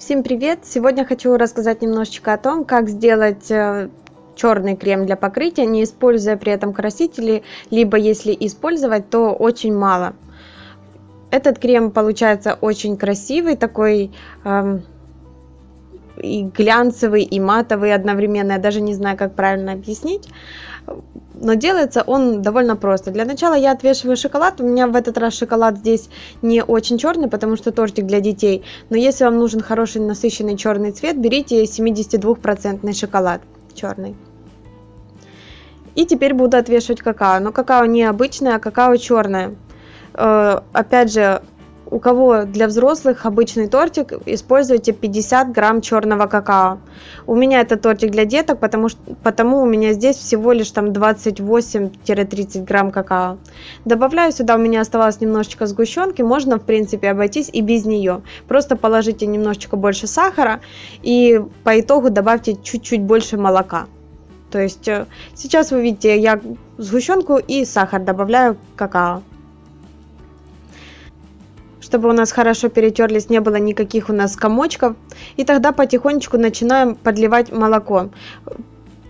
Всем привет! Сегодня хочу рассказать немножечко о том, как сделать э, черный крем для покрытия, не используя при этом красители, либо если использовать, то очень мало. Этот крем получается очень красивый, такой эм, и глянцевый, и матовый одновременно. Я даже не знаю, как правильно объяснить. Но делается он довольно просто. Для начала я отвешиваю шоколад. У меня в этот раз шоколад здесь не очень черный, потому что тортик для детей. Но если вам нужен хороший насыщенный черный цвет, берите 72% шоколад черный. И теперь буду отвешивать какао. Но какао не обычное, а какао черное. Э, опять же, у кого для взрослых обычный тортик, используйте 50 грамм черного какао. У меня это тортик для деток, потому, что, потому у меня здесь всего лишь там 28-30 грамм какао. Добавляю сюда, у меня оставалось немножечко сгущенки, можно в принципе обойтись и без нее. Просто положите немножечко больше сахара и по итогу добавьте чуть-чуть больше молока. То есть э, сейчас вы видите, я сгущенку и сахар добавляю какао чтобы у нас хорошо перетерлись, не было никаких у нас комочков. И тогда потихонечку начинаем подливать молоко.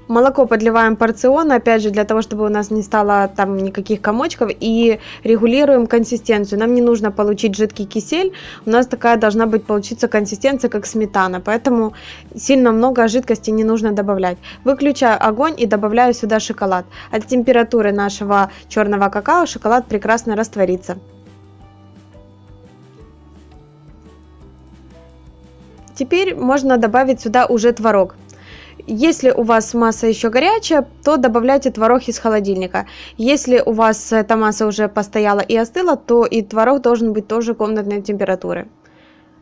Молоко подливаем порционно, опять же, для того, чтобы у нас не стало там никаких комочков. И регулируем консистенцию. Нам не нужно получить жидкий кисель. У нас такая должна быть получиться консистенция, как сметана. Поэтому сильно много жидкости не нужно добавлять. Выключаю огонь и добавляю сюда шоколад. От температуры нашего черного какао шоколад прекрасно растворится. Теперь можно добавить сюда уже творог. Если у вас масса еще горячая, то добавляйте творог из холодильника. Если у вас эта масса уже постояла и остыла, то и творог должен быть тоже комнатной температуры.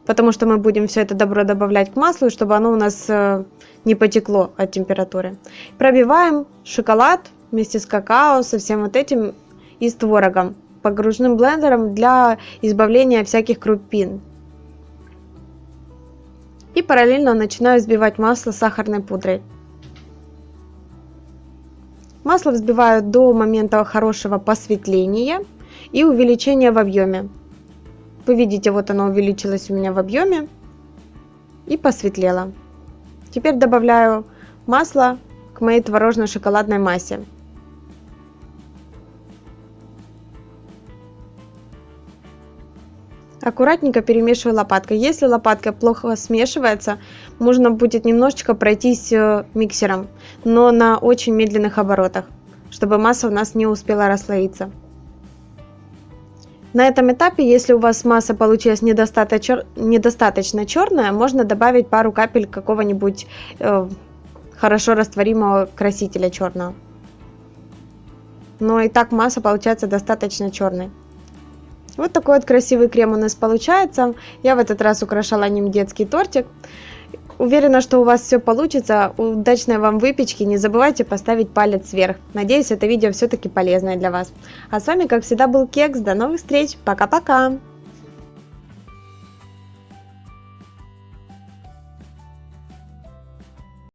Потому что мы будем все это добро добавлять к маслу, чтобы оно у нас э, не потекло от температуры. Пробиваем шоколад вместе с какао, со всем вот этим и с творогом. Погружным блендером для избавления всяких крупин и параллельно начинаю взбивать масло сахарной пудрой. Масло взбиваю до момента хорошего посветления и увеличения в объеме. Вы видите, вот оно увеличилось у меня в объеме и посветлело. Теперь добавляю масло к моей творожно-шоколадной массе. Аккуратненько перемешиваю лопаткой. Если лопатка плохо смешивается, можно будет немножечко пройтись э, миксером, но на очень медленных оборотах, чтобы масса у нас не успела расслоиться. На этом этапе, если у вас масса получилась недостаточно, недостаточно черная, можно добавить пару капель какого-нибудь э, хорошо растворимого красителя черного. Но и так масса получается достаточно черной. Вот такой вот красивый крем у нас получается. Я в этот раз украшала ним детский тортик. Уверена, что у вас все получится. Удачной вам выпечки. Не забывайте поставить палец вверх. Надеюсь, это видео все-таки полезное для вас. А с вами, как всегда, был Кекс. До новых встреч. Пока-пока.